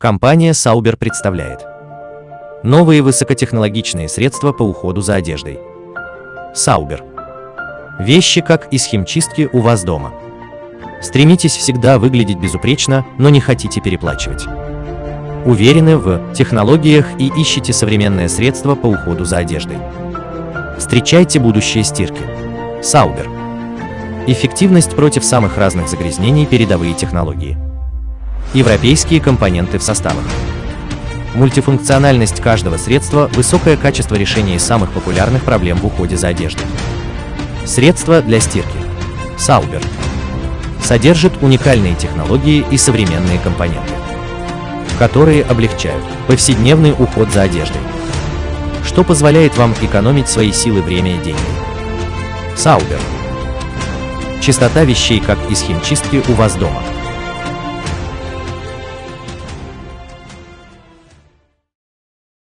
Компания Sauber представляет новые высокотехнологичные средства по уходу за одеждой. Sauber. Вещи, как из химчистки у вас дома. Стремитесь всегда выглядеть безупречно, но не хотите переплачивать. Уверены в технологиях и ищете современное средство по уходу за одеждой. Встречайте будущее стирки. Sauber. Эффективность против самых разных загрязнений передовые технологии. Европейские компоненты в составах. Мультифункциональность каждого средства, высокое качество решения самых популярных проблем в уходе за одеждой. Средства для стирки. Sauber. Содержит уникальные технологии и современные компоненты, которые облегчают повседневный уход за одеждой, что позволяет вам экономить свои силы, время и деньги. Sauber. Чистота вещей, как из химчистки у вас дома.